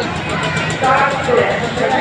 Tá, Thank you.